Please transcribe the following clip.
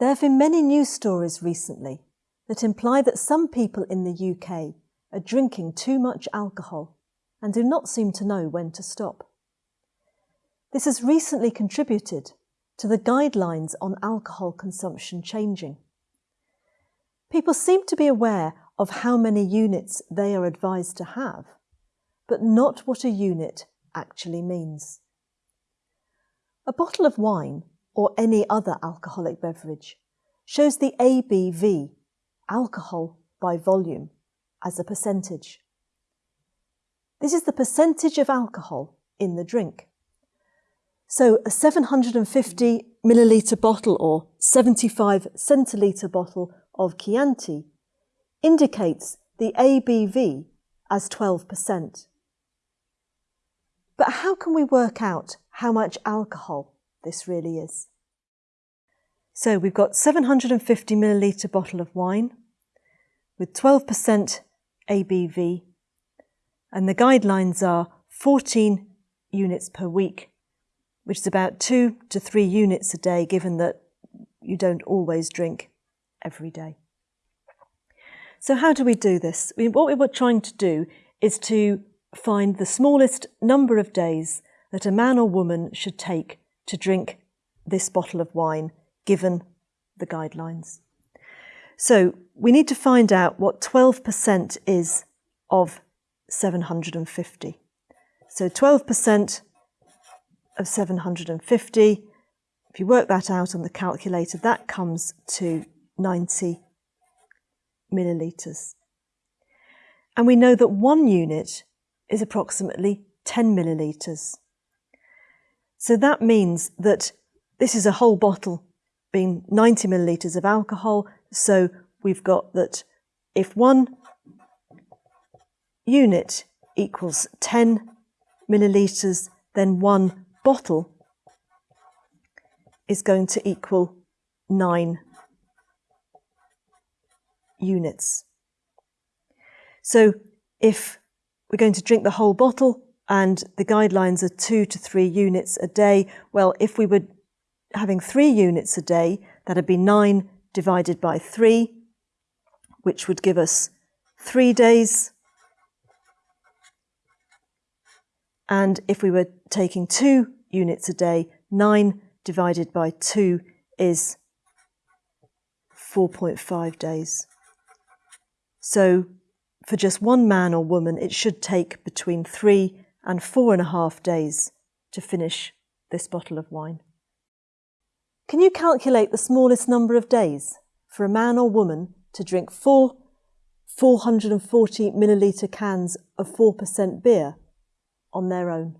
There have been many news stories recently that imply that some people in the UK are drinking too much alcohol and do not seem to know when to stop. This has recently contributed to the guidelines on alcohol consumption changing. People seem to be aware of how many units they are advised to have, but not what a unit actually means. A bottle of wine or any other alcoholic beverage shows the ABV, alcohol by volume, as a percentage. This is the percentage of alcohol in the drink. So a 750 milliliter bottle or 75 centiliter bottle of Chianti indicates the ABV as 12%. But how can we work out how much alcohol this really is? So we've got 750 milliliter bottle of wine with 12% ABV and the guidelines are 14 units per week, which is about two to three units a day given that you don't always drink every day. So how do we do this? what we were trying to do is to find the smallest number of days that a man or woman should take to drink this bottle of wine, given the guidelines. So we need to find out what 12% is of 750. So 12% of 750, if you work that out on the calculator, that comes to 90 millilitres. And we know that one unit is approximately 10 millilitres. So that means that this is a whole bottle being 90 millilitres of alcohol. So we've got that if one unit equals 10 millilitres, then one bottle is going to equal 9 units. So if we're going to drink the whole bottle and the guidelines are two to three units a day, well, if we were having three units a day, that'd be nine divided by three, which would give us three days. And if we were taking two units a day, nine divided by two is 4.5 days. So for just one man or woman, it should take between three and four and a half days to finish this bottle of wine. Can you calculate the smallest number of days for a man or woman to drink four 440 millilitre cans of 4% beer on their own?